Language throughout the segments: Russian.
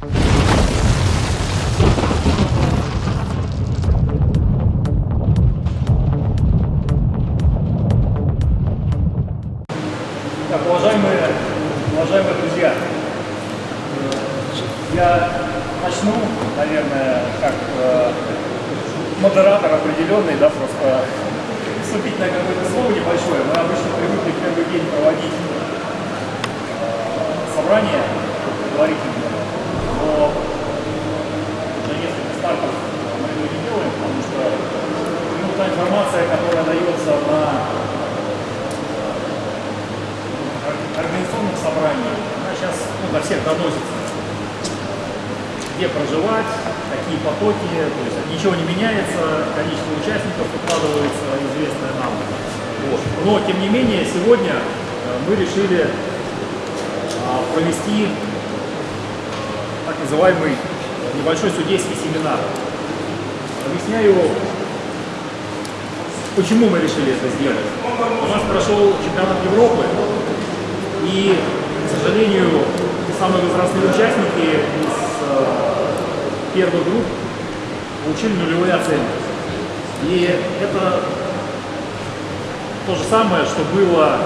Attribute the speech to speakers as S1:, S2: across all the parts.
S1: Так, уважаемые, уважаемые друзья, я начну, наверное, как э, модератор определенный, да, просто вступительное какое-то слово небольшое. Мы обычно привыкли в первый день проводить э, собрание говорительное, но уже несколько стартов мы этого не делаем, потому что ну, та информация, которая дается на организационных собраний, она сейчас ну, до всех доносится. Где проживать, какие потоки, то есть ничего не меняется, количество участников укладывается известное нам. Вот. Но, тем не менее, сегодня э, мы решили а, провести так называемый небольшой судейский семинар. Объясняю, почему мы решили это сделать. У нас прошел чемпионат Европы, и, к сожалению, самые возрастные участники из э, первых групп получили нулевые оценки. И это то же самое, что было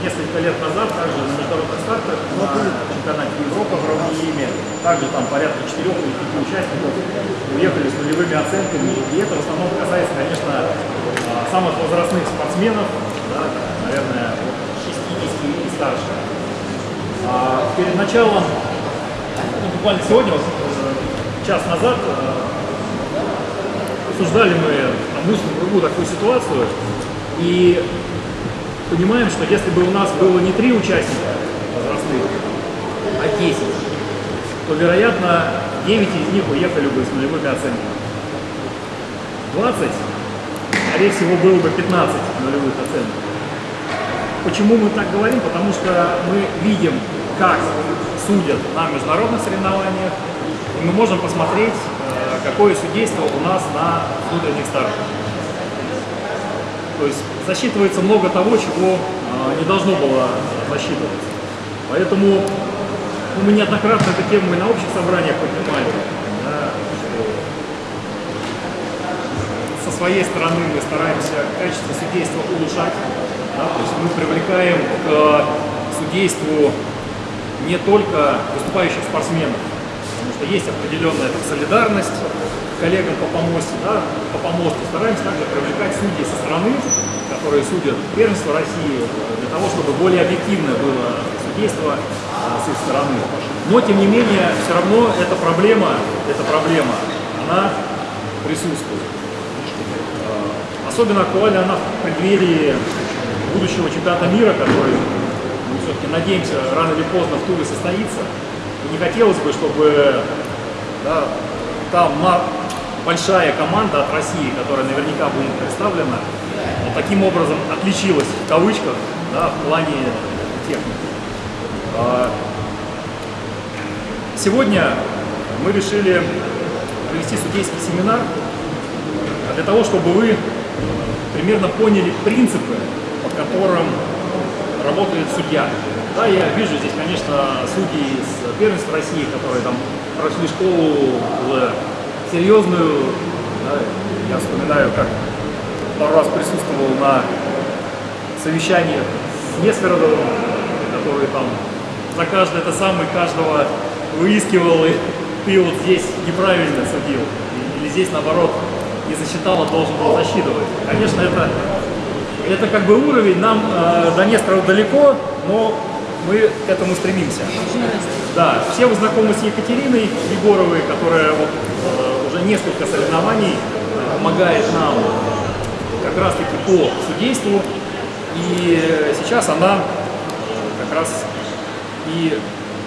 S1: несколько лет назад, также на международных стартах, на чемпионате Европы в равноиме, также там порядка 4 или 5 участников уехали с нулевыми оценками, и это в основном касается, конечно, а, самых возрастных спортсменов, да, наверное, от 60 и старше. А перед началом, ну, буквально сегодня, вот, э, час назад, э, обсуждали мы одну другую такую ситуацию, и понимаем, что если бы у нас было не три участника возрастных, а 10, то, вероятно, 9 из них уехали бы с нулевыми оценками. 20, скорее всего, было бы 15 нулевых оценок. Почему мы так говорим? Потому что мы видим, как судят на международных соревнованиях, и мы можем посмотреть, э, какое судейство у нас на внутренних стартах. То есть засчитывается много того, чего а, не должно было засчитываться. Поэтому ну, мы неоднократно эту тему и на общих собраниях поднимали. да, со своей стороны мы стараемся качество судейства улучшать. да, то есть мы привлекаем к судейству не только выступающих спортсменов, потому что есть определенная там, солидарность коллегам по помосте, да, по помосту. Стараемся также привлекать судей со стороны, которые судят первенство России, для того, чтобы более объективное было судейство а, с их стороны. Но, тем не менее, все равно эта проблема, эта проблема, она присутствует. А, Особенно актуальна она в преддверии будущего чемпионата мира, который, мы все-таки надеемся, рано или поздно в Туле состоится. И не хотелось бы, чтобы да, там на большая команда от России, которая наверняка будет представлена, вот таким образом отличилась в кавычках да, в плане техники. А, Сегодня мы решили провести судейский семинар для того, чтобы вы примерно поняли принципы, по которым работает судья. Да, я вижу здесь, конечно, судьи из первенства России, которые там прошли школу серьезную. Да, я вспоминаю, как пару раз присутствовал на совещаниях с Несферодовым, который там за каждое это самое каждого выискивал, и ты вот здесь неправильно судил, или здесь наоборот не засчитал, а должен был засчитывать. Конечно, это, это как бы уровень, нам э, до Нестерова далеко, но мы к этому стремимся. Да, все вы знакомы с Екатериной Егоровой, которая вот, э, несколько соревнований э, помогает нам как раз таки по судейству. И сейчас она как раз и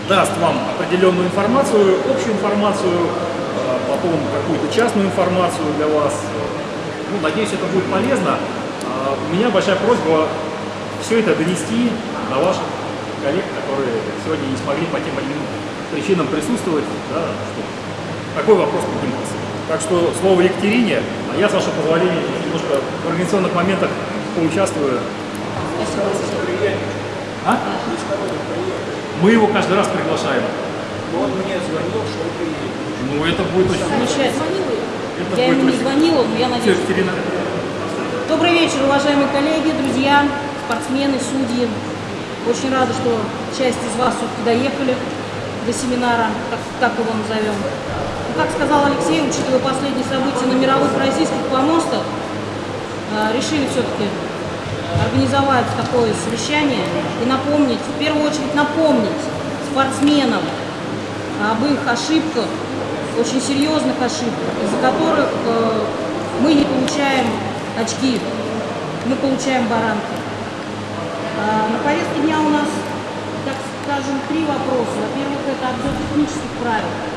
S1: даст вам определенную информацию, общую информацию, э, потом какую-то частную информацию для вас. Ну, надеюсь, это будет полезно. А У меня большая просьба все это донести до ваших коллег, которые сегодня не смогли по тем или иным причинам присутствовать, да, чтобы такой вопрос поднимался. Так что слово Екатерине, а я, с вашего позволения, немножко в организационных моментах поучаствую. А? Мы его каждый раз приглашаем.
S2: он мне звонил, что вы приедете.
S1: Ну, это будет очень...
S3: Замечательно.
S1: Это
S3: Я ему не звонила, но я
S1: Все,
S3: надеюсь.
S1: Екатерина,
S3: Добрый вечер, уважаемые коллеги, друзья, спортсмены, судьи. Очень рада, что часть из вас все-таки доехали до семинара, так, так его назовем. Как сказал Алексей, учитывая последние события на мировых российских помостах, э, решили все-таки организовать такое совещание и напомнить, в первую очередь напомнить спортсменам об их ошибках, очень серьезных ошибках, из-за которых э, мы не получаем очки, мы получаем баранки. А, На повестке дня у нас, так скажем, три вопроса. Во-первых, это обзор технических правил.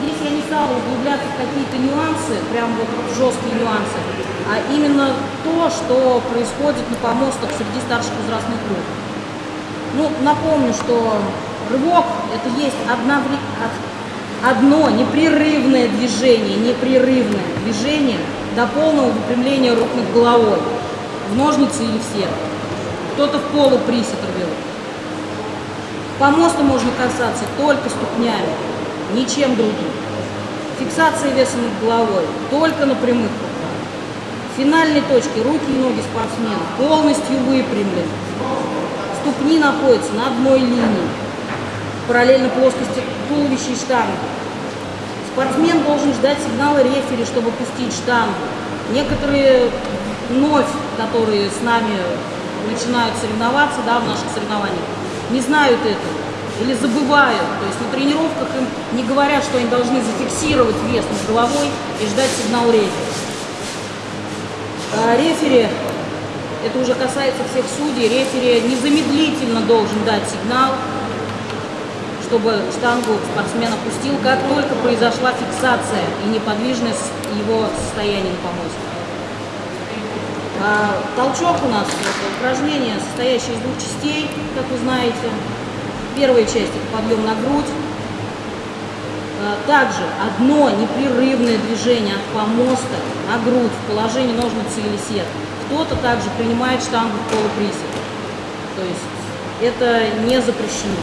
S3: Здесь я не стала углубляться в какие-то нюансы, прям вот жесткие нюансы, а именно то, что происходит на помостах среди старших возрастных групп. Ну, напомню, что рывок – это есть одновре- од- одно непрерывное движение, непрерывное движение до полного выпрямления рук над головой, в ножницы или в сетку. Кто-то в полуприсед рвет. Помоста можно касаться только ступнями, ничем другим. Фиксация веса над головой только на прямых руках. В финальной точке руки и ноги спортсмена полностью выпрямлены. Ступни находятся на одной линии, параллельно плоскости туловища и штанги. Спортсмен должен ждать сигнала рефери, чтобы пустить штангу. Некоторые вновь, которые с нами начинают соревноваться да, в наших соревнованиях, не знают этого или забывают. То есть на тренировках им не говорят, что они должны зафиксировать вес над головой и ждать сигнал рефери. А рефери, это уже касается всех судей, рефери незамедлительно должен дать сигнал, чтобы штангу спортсмен опустил, как только произошла фиксация и неподвижность его состояния на помосте. А, толчок у нас это упражнение, состоящее из двух частей, как вы знаете. Первая часть это подъем на грудь. А, Также одно непрерывное движение от помоста на грудь в положении ножницы или сетки. Кто-то также принимает штангу в полуприсед. То есть это не запрещено.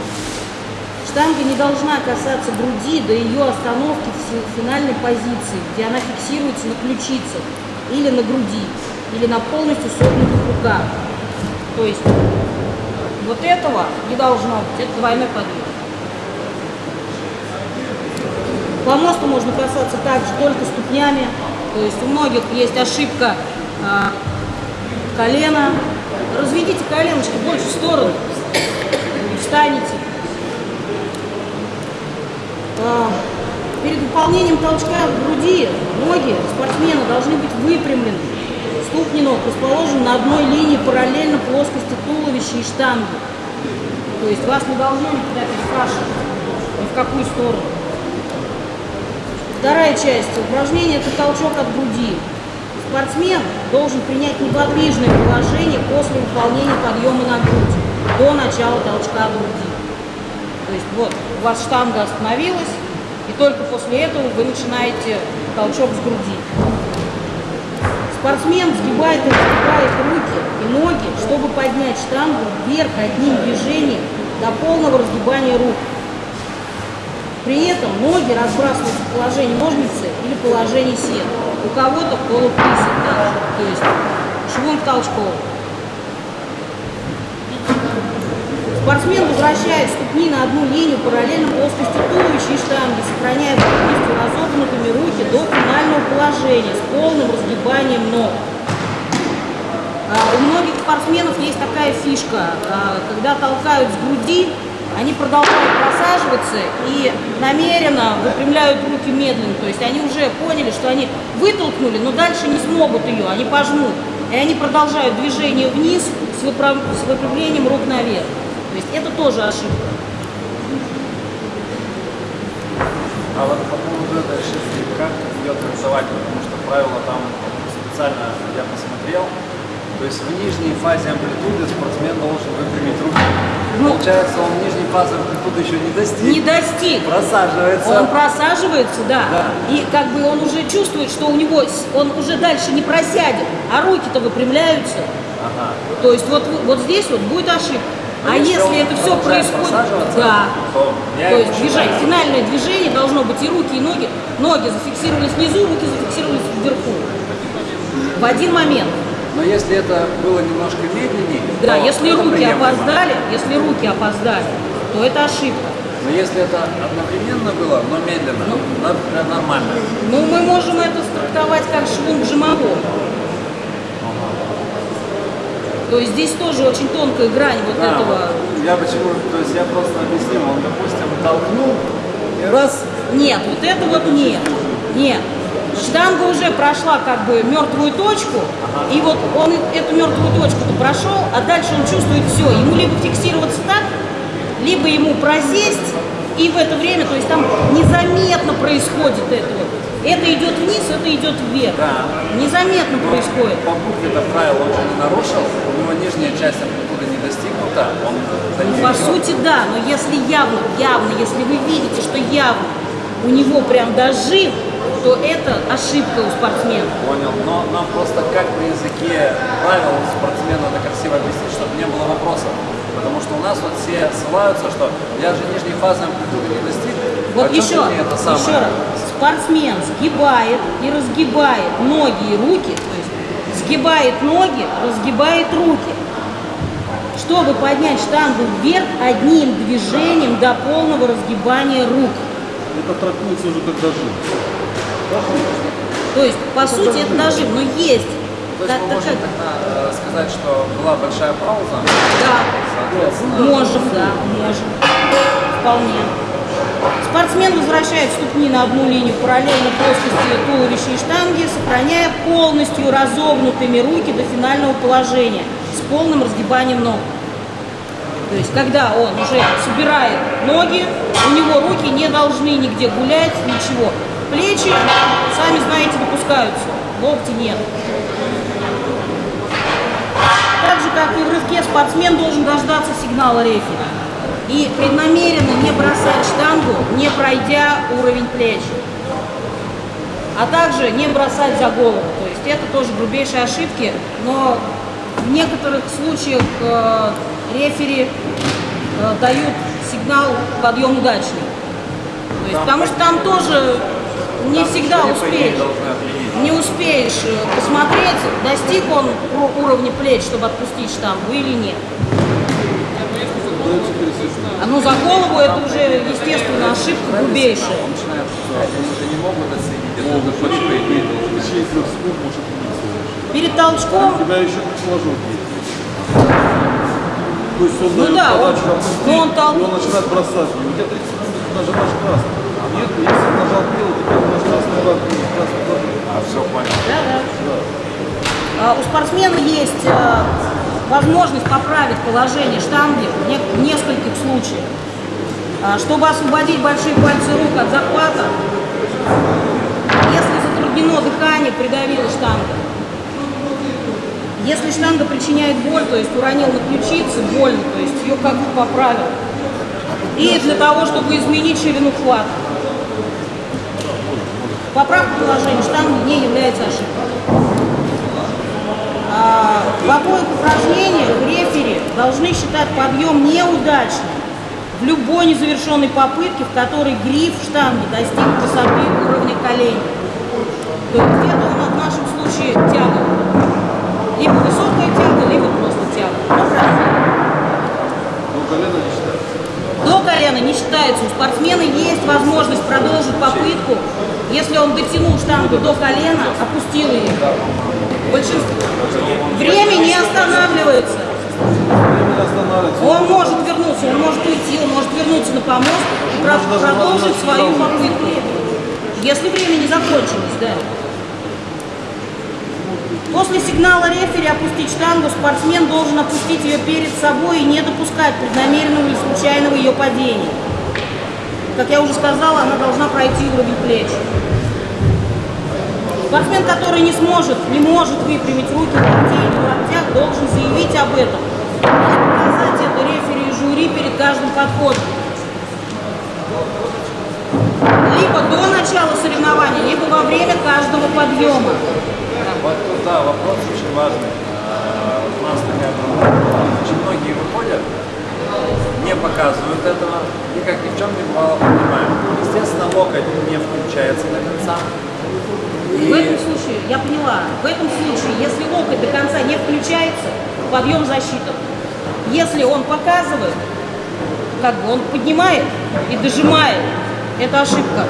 S3: Штанга не должна касаться груди до ее остановки в фи- финальной позиции, где она фиксируется на ключицах или на груди, или на полностью согнутых руках. То есть вот этого не должно быть, это двойной подъем. По мосту можно касаться также только ступнями, то есть у многих есть ошибка а, колена. Разведите коленочки больше в сторону, встанете. А, Перед выполнением толчка в груди ноги спортсмена должны быть выпрямлены. Ступни ног расположены на одной линии параллельно плоскости туловища и штанги. То есть вас не должно никуда перекрашивать ни в какую сторону. Вторая часть упражнения – это толчок от груди. Спортсмен должен принять неподвижное положение после выполнения подъема на грудь до начала толчка от груди. То есть вот у вас штанга остановилась, и только после этого вы начинаете толчок с груди. Спортсмен сгибает и разгибает руки и ноги, чтобы поднять штангу вверх одним движением до полного разгибания рук. При этом ноги разбрасываются в положении ножницы или положении сет. У кого-то полуприсед то есть швом толчком. Спортсмен возвращает ступни на одну линию параллельно плоскости туловища и штанги, сохраняя полностью разогнутыми руки до финального положения с полным разгибанием ног. А, У многих спортсменов есть такая фишка, а, когда толкают с груди, они продолжают просаживаться и намеренно выпрямляют руки медленно. То есть они уже поняли, что они вытолкнули, но дальше не смогут ее, они пожмут. И они продолжают движение вниз с, с выпрямлением рук наверх. То есть это тоже ошибка.
S4: А вот по поводу этой ошибки, как ее трактовать, потому что правила там специально я посмотрел, то есть в нижней фазе амплитуды спортсмен должен выпрямить руки.
S3: Ну.
S4: Получается, он в нижней фазе амплитуды еще не достиг.
S3: Не достиг.
S4: Просаживается.
S3: Он просаживается, да.
S4: Да.
S3: И как бы он уже чувствует, что у него он уже дальше не просядет, а руки-то выпрямляются.
S4: Ага.
S3: То есть вот, вот здесь вот будет ошибка. А
S4: если
S3: это все происходит, да,
S4: то
S3: есть движение, финальное движение должно быть и руки, и ноги. Ноги зафиксировались внизу, руки зафиксировались вверху. В один момент.
S4: Но если это было немножко медленнее,
S3: Да, если руки опоздали, если руки опоздали, то это ошибка.
S4: Но если это одновременно было, но медленно,
S3: Ну.
S4: нормально.
S3: Ну, мы можем это трактовать как швунг жимовой. То есть здесь тоже очень тонкая грань вот
S4: Да,
S3: этого.
S4: я почему, то есть я просто объяснил, он, допустим, толкнул и раз,
S3: Нет, вот это вот нет. Нет. Штанга уже прошла как бы мертвую точку, и вот он эту мертвую точку прошел, а дальше он чувствует все. Ему либо фиксироваться так, либо ему просесть, и в это время, то есть там незаметно происходит это вот. Это идет вниз, это идет вверх.
S4: Да.
S3: Незаметно происходит.
S4: по букве это правило он же не нарушил, у него нижняя часть амплитуды не достигнута, он
S3: Ну, по сути, да, но если явно, явно, если вы видите, что явно у него прям дожим, то это ошибка у спортсмена.
S4: Понял, но нам просто как на языке правил спортсмену это красиво объяснить, чтобы не было вопросов. Потому что у нас вот все ссылаются, что я же нижней фазы амплитуды не достиг.
S3: Вот
S4: а
S3: еще,
S4: это самое?
S3: еще раз. Спортсмен сгибает и разгибает ноги и руки, то есть сгибает ноги, разгибает руки, чтобы поднять штангу вверх одним движением до полного разгибания рук.
S5: Это трактуется уже как дожим.
S3: То есть, по сути, это дожим, но есть.
S4: То есть
S3: та-
S4: мы можем тогда э, сказать, что была большая пауза,
S3: Да, можем, да, можем. Вполне. Спортсмен возвращает ступни на одну линию параллельно плоскости туловища и штанги, сохраняя полностью разогнутыми руки до финального положения с полным разгибанием ног. То есть, когда он уже собирает ноги, у него руки не должны нигде гулять, ничего. Плечи, сами знаете, допускаются, локти нет. Так же, как и в рывке, спортсмен должен дождаться сигнала рефери и преднамеренно не бросать штангу, не пройдя уровень плеч. А также не бросать за голову. То есть это тоже грубейшие ошибки, но в некоторых случаях э, рефери э, дают сигнал подъем удачный. То есть, потому что там тоже не всегда успеешь. Не успеешь э, посмотреть, достиг он уровня плеч, чтобы отпустить штангу или нет. А ну за голову это уже, естественно, ошибка грубейшая.
S4: Он.
S3: Перед толчком,
S5: У тебя. То есть он
S3: Ну
S5: дает
S3: да, он-
S5: подачу опустить,
S3: но он тол-
S5: и он начинает бросать. И у тебя 30 секунд нажимаешь красный. Нет, если он нажал белый, ты нажимаешь красный удар, красный.
S4: А, все, понял.
S3: да, да. А, у спортсмена есть э, возможность поправить положение штанги в не- в нескольких случаях. А, чтобы освободить большие пальцы рук от захвата, если затруднено дыхание, придавила штанга. Если штанга причиняет боль, то есть уронил на ключицы, больно, то есть ее как-то поправил. И для того, чтобы изменить ширину хвата. Поправка положения штанги не является ошибкой. А, в обоих упражнениях рефери должны считать подъем неудачным в любой незавершенной попытке, в которой гриф штанги достиг высоты уровня коленей. То есть это у нас в нашем случае тяга. Либо высокая тяга, либо просто тяга. Ну.
S5: Но колено не считается.
S3: До колена не считается. У спортсмена есть возможность продолжить попытку, если он дотянул штангу до колена, опустил ее. Большинство. Время не останавливается. Он может вернуться, он может уйти, он может вернуться на помост и продолжить свою попытку. Если время не закончилось, да. После сигнала рефери опустить штангу, спортсмен должен опустить ее перед собой и не допускать преднамеренного или случайного ее падения. Как я уже сказала, она должна пройти уровень плеч. Спортсмен, который не сможет, не может выпрямить руки в локте в локтях, должен заявить об этом и это рефери и жюри перед каждым подходом. Либо до начала соревнования, либо во время каждого подъема.
S4: Вот тут, да, вопрос очень важный. А, нас такая проблема. Очень многие выходят, не показывают этого, и как ни в чем не бывало понимаем. Естественно, локоть не включается до конца.
S3: В этом случае, я поняла, в этом случае, если локоть до конца не включается, подъем засчитан. Если он показывает, как бы он поднимает и дожимает, это ошибка.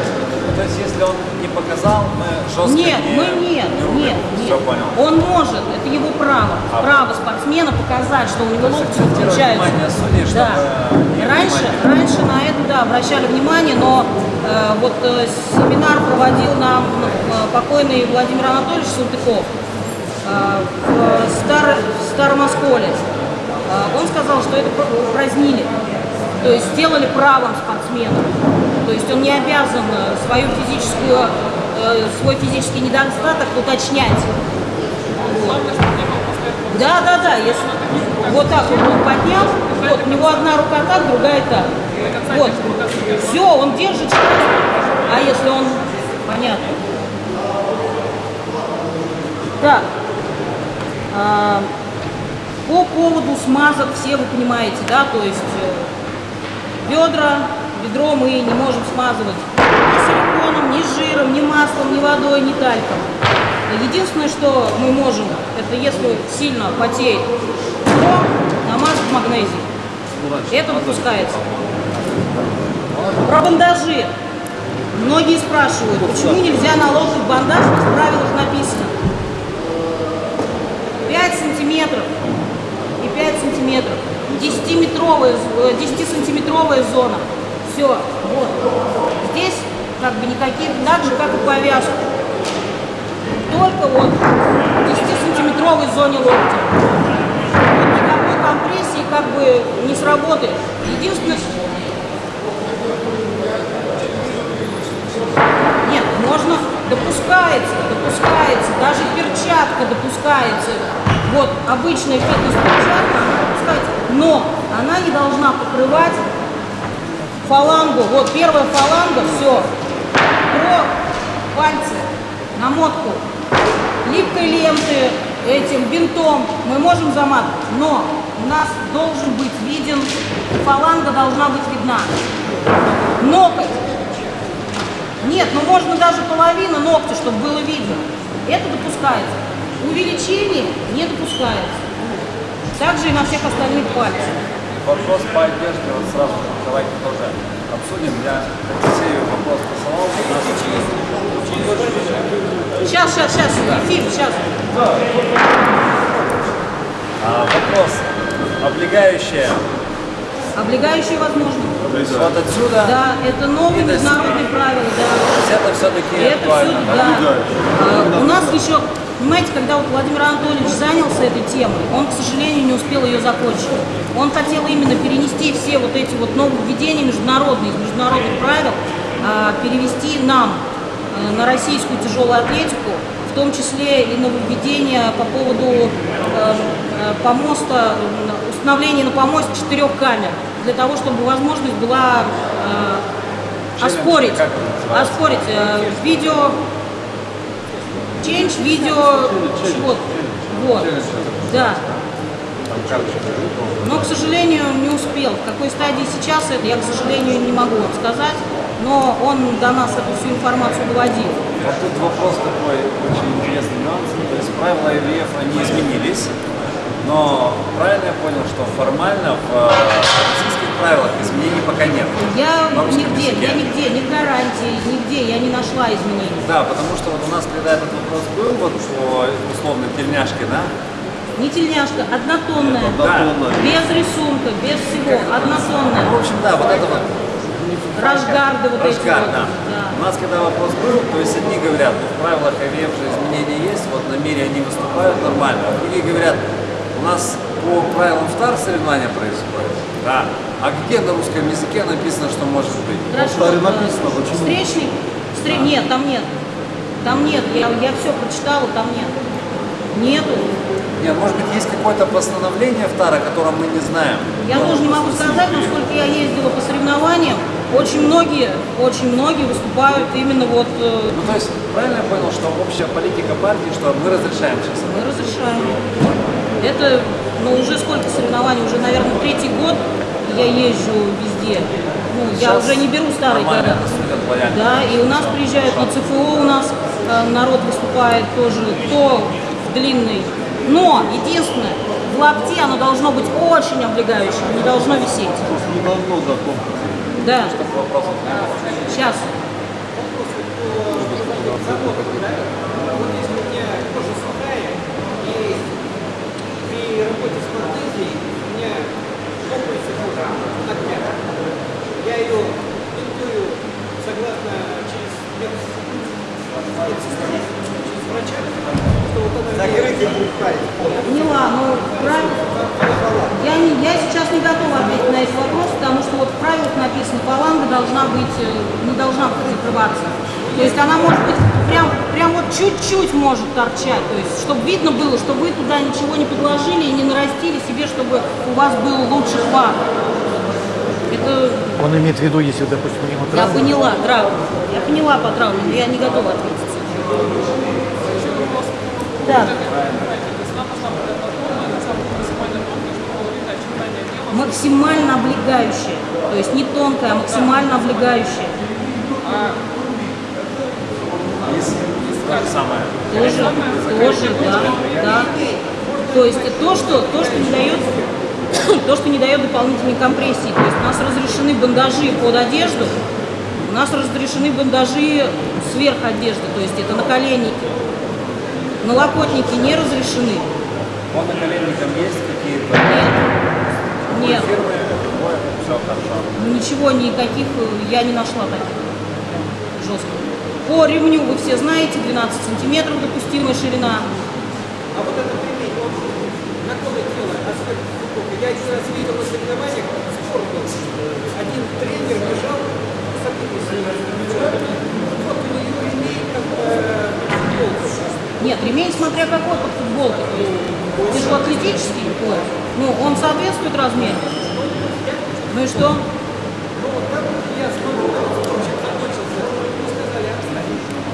S4: То есть, если он не показал, мы жестко
S3: Нет,
S4: не,
S3: мы нет,
S4: не
S3: нет, нет.
S4: Все понял.
S3: Он может, это его право,
S4: А.
S3: право спортсмена показать, что у него локти
S4: акцентировать
S3: включаются.
S4: судей,
S3: Да.
S4: не
S3: Раньше,
S4: внимание.
S3: раньше на это да, обращали внимание, но э, вот э, семинар проводил нам э, покойный Владимир Анатольевич Салтыков э, в, Стар, в Старом Осколе. Э, он сказал, что это упразднили, то есть сделали правом спортсмена. То есть он не обязан э, свою физическую, э, свой физический недостаток уточнять. Вот. Да, да, да, если вот так он поднял, вот, у него одна рука так, другая так. Вот, все, он держит. А если он, понятно. Так, а, по поводу смазок все вы понимаете, да, то есть э, бедра, бедро мы не можем смазывать ни силиконом, ни жиром, ни маслом, ни водой, ни тальком. Единственное, что мы можем, это если сильно потеет бедро, намазать магнезием. Это допускается. Про бандажи. Многие спрашивают, почему нельзя наложить бандаж, в правилах написано. 5 сантиметров и 5 сантиметров. 10-метровая, 10-сантиметровая зона. Все, вот. Здесь как бы никаких, так же, как и повязку. Только вот в 10-сантиметровой зоне локтя. Никакой компрессии как бы не сработает. Единственное, нет, можно, допускается, допускается, даже перчатка допускается. Вот обычная фитнес-перчатка, допускается, но она не должна покрывать фалангу. Вот первая фаланга, все. Про пальцы, намотку липкой ленты, этим бинтом мы можем заматывать, но у нас должен быть виден, фаланга должна быть видна. Ноготь. Нет, ну можно даже половину ногтя, чтобы было видно. Это допускается. Увеличение не допускается. Также и на всех остальных пальцах.
S4: Вопрос по одежде, вот сразу давайте тоже обсудим. Я Алексею вопрос посылал.
S3: Сейчас, сейчас, сейчас, Ефим, сейчас.
S4: а, вопрос. Облегающая.
S3: Облегающие возможно.
S4: Вот отсюда.
S3: Да, это новые международные правила, да.
S4: То есть это все-таки
S3: Это все, да. А, У нас еще, понимаете, когда вот Владимир Анатольевич занялся этой темой, он, к сожалению, не успел ее закончить. Он хотел именно перенести все вот эти вот нововведения международные, из международных правил, а, перевести нам э, на российскую тяжелую атлетику, в том числе и нововведения по поводу э, э, помоста, установления на помосте четырех камер, для того, чтобы возможность была оспорить, оспорить видео, change, видео, вот, вот, да. Но, к сожалению, не успел. В какой стадии сейчас это, я, к сожалению, не могу вам сказать. Но он до нас эту всю информацию доводил.
S4: Вот тут вопрос такой очень интересный нюанс. То есть правила ИВФ, они изменились, но правильно я понял, что формально в э, российских правилах изменений пока нет.
S3: Я нигде,
S4: языке.
S3: я нигде, ни в гарантии, нигде я не нашла изменений.
S4: Да, потому что вот у нас, когда этот вопрос был, вот по условной тельняшке, да,
S3: Не тельняшка, однотонная,
S5: Однотонная.
S3: без рисунка, без всего,
S4: ну,
S3: однотонная.
S4: в общем, да, вот это вот
S3: Рашгарды вот эти
S4: Рашгар,
S3: вот.
S4: да.
S3: да.
S4: У нас когда вопрос был, то есть одни говорят, ну, в правилах ИВФ же изменения есть, вот на мире они выступают нормально, а другие говорят, у нас по правилам ВТАР соревнования происходят. Да. А где на русском языке написано, что может быть?
S3: Хорошо.
S5: Таре
S3: э,
S5: написано, почему?
S3: Встречный? Встре- Нет, там нет. Там нет. Я, я все прочитала, там нет. Нету.
S4: Нет, может быть, есть какое-то постановление ВТАР, о котором мы не знаем.
S3: Я тоже не могу сказать, но сколько я ездила по соревнованиям, очень многие, очень многие выступают именно вот э,
S4: Ну, то есть, правильно я понял, что общая политика партии, что мы разрешаем сейчас?
S3: мы разрешаем. Это, ну, уже сколько соревнований, уже, наверное, третий год я езжу везде. Ну, я уже не беру старые года. Да, и у нас приезжают на ЦФО, у нас э, народ выступает тоже, кто в длинный. Но, единственное, в лапте оно должно быть очень облегающим, не должно висеть.
S5: Просто не должно за комплекс.
S3: Да. Сейчас.
S2: Вот если у меня кожа сухая, и при работе с мартезией у меня комплексы кожи надмят. Я ее бинтую согласно через врача, что вот она... Закрытие будет
S3: Поняла, ну, правильно. Я, не, я сейчас не готова ответить на этот вопрос, потому что вот в правилах написано, фаланга должна быть, э, не должна закрываться. То есть она может быть прям, прям вот чуть-чуть может торчать, то есть чтобы видно было, что вы туда ничего не подложили и не нарастили себе, чтобы у вас был лучший хват. Это
S6: Он имеет в виду, если, допустим, у него
S3: я
S6: травма,
S3: поняла, травма. Я поняла по травме, но я не готова ответить. Да. Максимально облегающая. То есть не тонкая, а максимально облегающая.
S4: То же самое.
S3: Тоже, тоже, да, да. То есть то, что, то, что не дает, то, что не дает дополнительной компрессии. То есть у нас разрешены бандажи под одежду, у нас разрешены бандажи сверх одежды, то есть это наколенники. Налокотники не разрешены.
S4: По наколенникам есть какие-то
S3: Нет, нет,
S4: фирмы? Все хорошо.
S3: ничего, никаких я не нашла таких жестких. По ремню вы все знаете, 12 сантиметров допустимая ширина.
S2: А вот этот ремень, он на тело, асфальт, футболка. Я один раз видел на соревнованиях, спор был. Один тренер бежал. Вот у нее ремень, как бы, футболка.
S3: Нет, ремень смотря какой под футболкой. Тяжелоатлетический пояс. Ну, он соответствует размеру. Ну и что?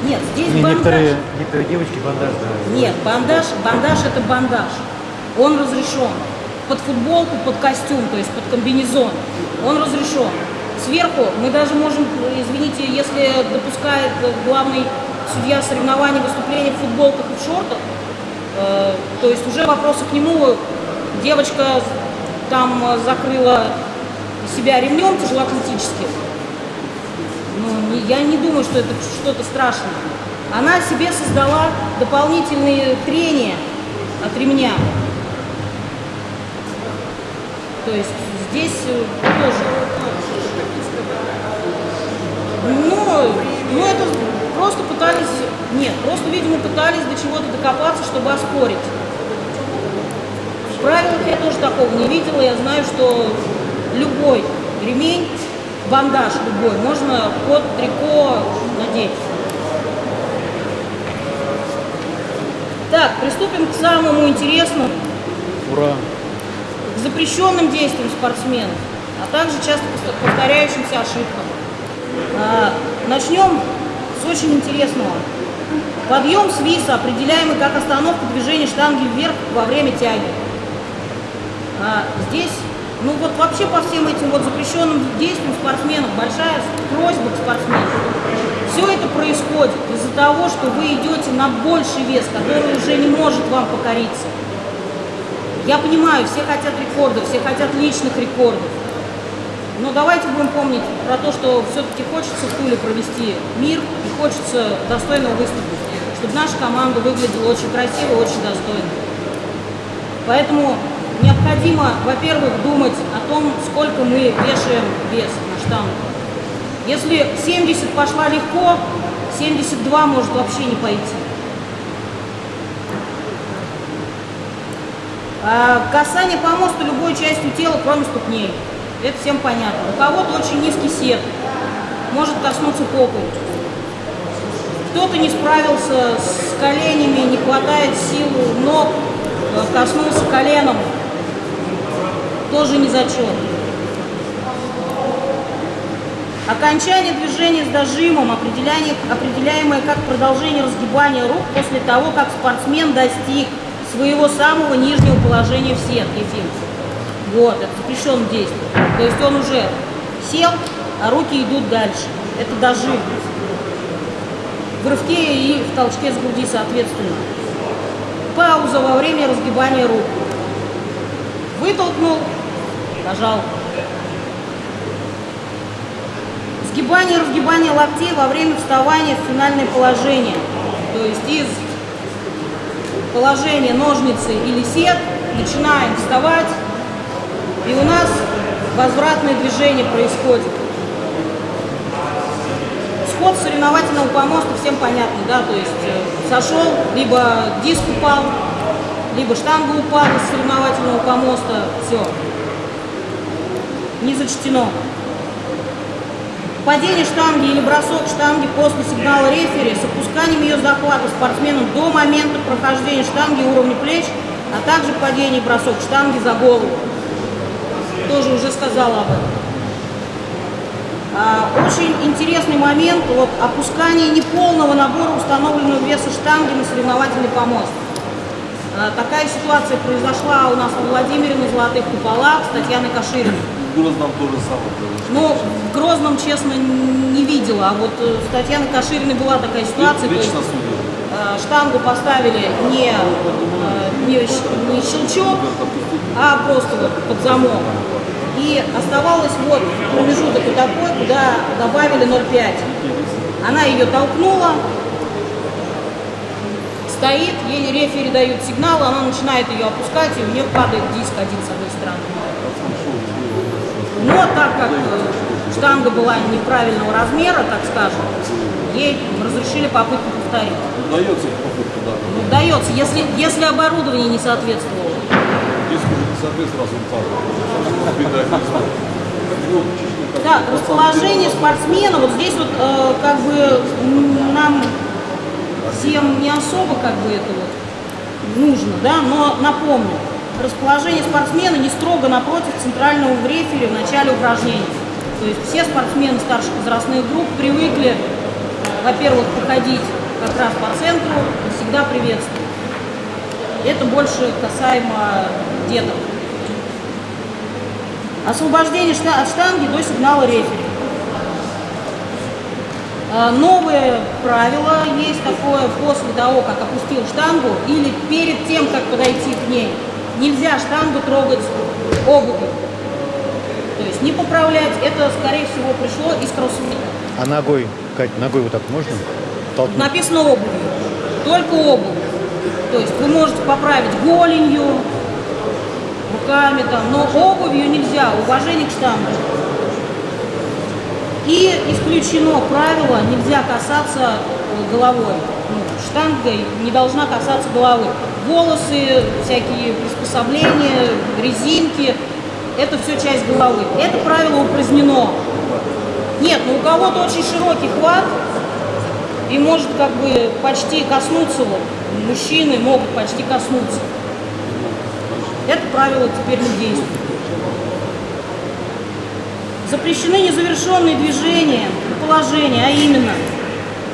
S3: Нет, здесь
S6: не,
S3: бандаж.
S6: некоторые, некоторые девочки бандаж да.
S3: Нет, бандаж, бандаж это бандаж. Он разрешен. Под футболку, под костюм, то есть под комбинезон. Он разрешен. Сверху мы даже можем, извините, если допускает главный судья соревнований выступления в футболках и в шортах, э, то есть уже вопросы к нему, девочка там э, закрыла себя ремнем тяжелоатлетическим, ну, не- я не думаю, что это что-то страшное. Она себе создала дополнительные трения от ремня. То есть здесь э, тоже. Ну, ну это просто пытались, нет, просто, видимо, пытались до чего-то докопаться, чтобы оспорить. В правилах я тоже такого не видела. Я знаю, что любой ремень, бандаж любой, можно под трико надеть. Так, приступим к самому интересному,
S6: Ура!
S3: Запрещенным действиям спортсменов, а также часто повторяющимся ошибкам. А, Начнем с очень интересного. Подъем с виса, определяемый как остановка движения штанги вверх во время тяги. А, здесь, ну вот вообще по всем этим вот запрещенным действиям спортсменов большая просьба к спортсменам. Все это происходит из-за того, что вы идете на больший вес, который уже не может вам покориться. Я понимаю, все хотят рекордов, все хотят личных рекордов. Но давайте будем помнить про то, что все-таки хочется в Туле провести мир и хочется достойного выступить, чтобы наша команда выглядела очень красиво, очень достойно. Поэтому необходимо, во-первых, думать о том, сколько мы вешаем вес на штангу. Если 70 пошла легко, 72 может вообще не пойти. Касание по мосту любой частью тела, кроме ступней. Это всем понятно. У кого-то очень низкий сет, может коснуться попы. Кто-то не справился с коленями, не хватает сил ног, э, коснулся коленом. Тоже не зачет. Окончание движения с дожимом, определяемое как продолжение разгибания рук после того, как спортсмен достиг своего самого нижнего положения в сетке Ефим. Вот, это запрещенное действие. То есть он уже сел, а руки идут дальше. Это дожим. В рывке и в толчке с груди соответственно. Пауза во время разгибания рук. Вытолкнул, нажал. Сгибание и разгибание локтей во время вставания в финальное положение. То есть из положения ножницы или сет начинаем вставать, и у нас возвратное движение происходит. Сход соревновательного помоста всем понятно, да, то есть э, сошел, либо диск упал, либо штанга упала с соревновательного помоста, все, не зачтено. Падение штанги или бросок штанги после сигнала рефери с опусканием ее захвата спортсменом до момента прохождения штанги уровня плеч, а также падение и бросок штанги за голову. Тоже уже сказала об этом. А, очень интересный момент, вот опускание неполного набора установленного веса штанги на соревновательный помост. А, такая ситуация произошла у нас во Владимире на Золотых Куполах с Татьяной Кашириной.
S5: В Грозном то же самое.
S3: Ну, в Грозном, честно, не видела. А вот э, с Татьяной Кашириной была такая ситуация. то есть,
S5: Лично судил.
S3: э, штангу поставили не, э, не, не щелчок, а просто вот под замок. И оставалось вот промежуток вот такой, куда добавили 0,5. Она ее толкнула, стоит, ей рефери дают сигнал, она начинает ее опускать, и у нее падает диск один с одной стороны. Но так как э, штанга была неправильного размера, так скажем, ей разрешили попытку повторить.
S5: Удается попытка, да.
S3: Ну, Дается, если, если оборудование не соответствовало.
S5: Диск уже не. Ну, как-
S3: Да, расположение спортсмена, вот здесь вот э, как бы нам всем не особо как бы это вот нужно, да, но напомню, расположение спортсмена не строго напротив центрального в в начале упражнений. То есть все спортсмены старших возрастных групп привыкли, во-первых, походить как раз по центру, и всегда приветствовать. Это больше касаемо деток. Освобождение от штанги до сигнала рефери. А, Новое правило есть такое после того, как опустил штангу или перед тем, как подойти к ней. Нельзя штангу трогать обувью. То есть не поправлять, это скорее всего пришло из кроссфита.
S6: А ногой, Кать, ногой вот так можно? Толкнуть?
S3: Написано обувью, только обувь. То есть вы можете поправить голенью, руками там, но обувью нельзя, уважение к штангу. И исключено правило, нельзя касаться э, головой. Ну, штанга не должна касаться головы. Волосы, всякие приспособления, резинки, это все часть головы. Это правило упразднено. Нет, ну у кого-то очень широкий хват, и может как бы почти коснуться, вот, мужчины могут почти коснуться. Это правило теперь не действует. Запрещены незавершенные движения положения, а именно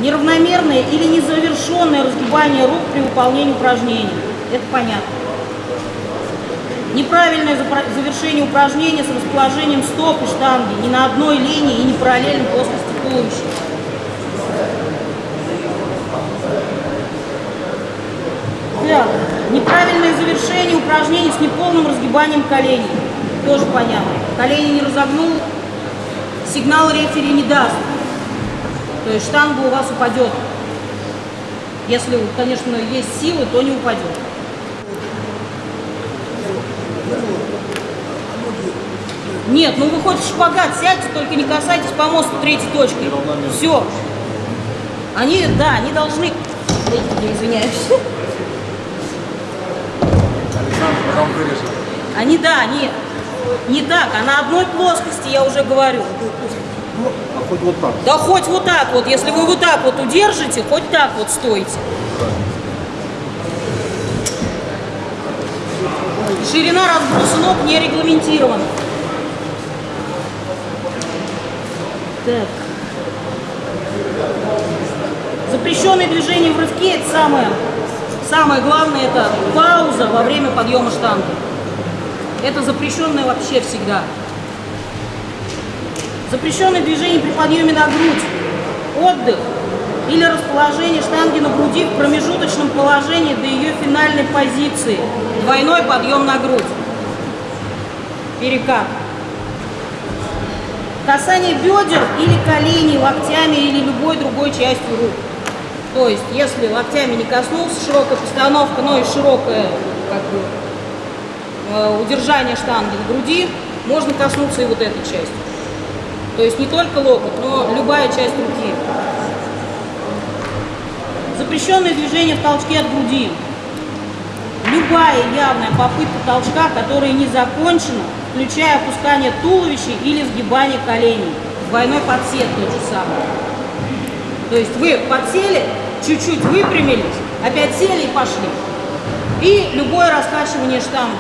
S3: неравномерное или незавершенное разгибание рук при выполнении упражнений. Это понятно. Неправильное завершение упражнения с расположением стоп и штанги не на одной линии и не параллельно плоскости туловища. Неправильное завершение упражнений с неполным разгибанием коленей. Тоже понятно. Колени не разогнул, сигнал рефери не даст. То есть штанга у вас упадет. Если, конечно, есть силы, то не упадет. Нет, ну вы хоть в шпагат сядьте, только не касайтесь помоста третьей точкой. Все. Они, да, они должны... Извиняюсь. Они, да, они не так, а на одной плоскости, я уже говорю.
S5: Хоть вот так.
S3: Да хоть вот так вот, если вы вот так вот удержите, хоть так вот стойте. Ширина разброса ног не регламентирована. Так. Запрещенные движения в рывке – это самое самое главное это пауза во время подъема штанги. Это запрещенное вообще всегда. Запрещенное движение при подъеме на грудь. Отдых или расположение штанги на груди в промежуточном положении до ее финальной позиции. Двойной подъем на грудь. Перекат. Касание бедер или коленей локтями или любой другой частью рук. То есть, если локтями не коснулся, широкая постановка, но и широкое как бы, э, удержание штанги на груди, можно коснуться и вот этой части. То есть не только локоть, но любая часть руки. Запрещенное движение в толчке от груди. Любая явная попытка толчка, которая не закончена, включая опускание туловища или сгибание коленей. Двойной подсед тот же самый. То есть вы подсели, чуть-чуть выпрямились, опять сели и пошли. И любое раскачивание штанги.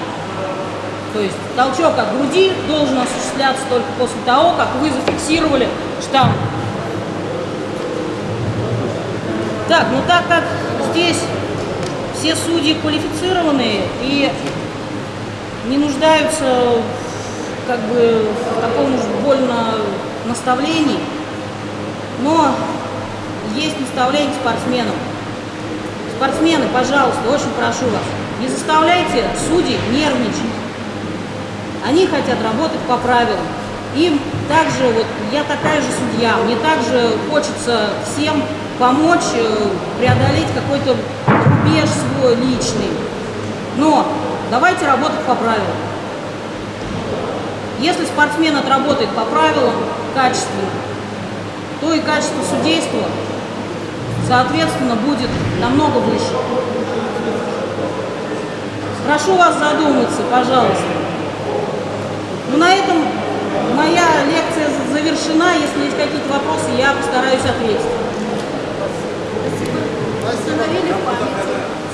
S3: То есть толчок от груди должен осуществляться только после того, как вы зафиксировали штангу. Так, ну так как здесь все судьи квалифицированные и не нуждаются как бы в таком уж больно наставлении, но есть наставление спортсменам. Спортсмены, пожалуйста, очень прошу вас, не заставляйте судей нервничать. Они хотят работать по правилам. Им также, вот я такая же судья, мне также хочется всем помочь э, преодолеть какой-то рубеж свой личный. Но давайте работать по правилам. Если спортсмен отработает по правилам качественно, то и качество судейства, соответственно, будет намного выше. Прошу вас задуматься, пожалуйста. Ну, на этом моя лекция завершена. Если есть какие-то вопросы, я постараюсь ответить.
S7: В памяти.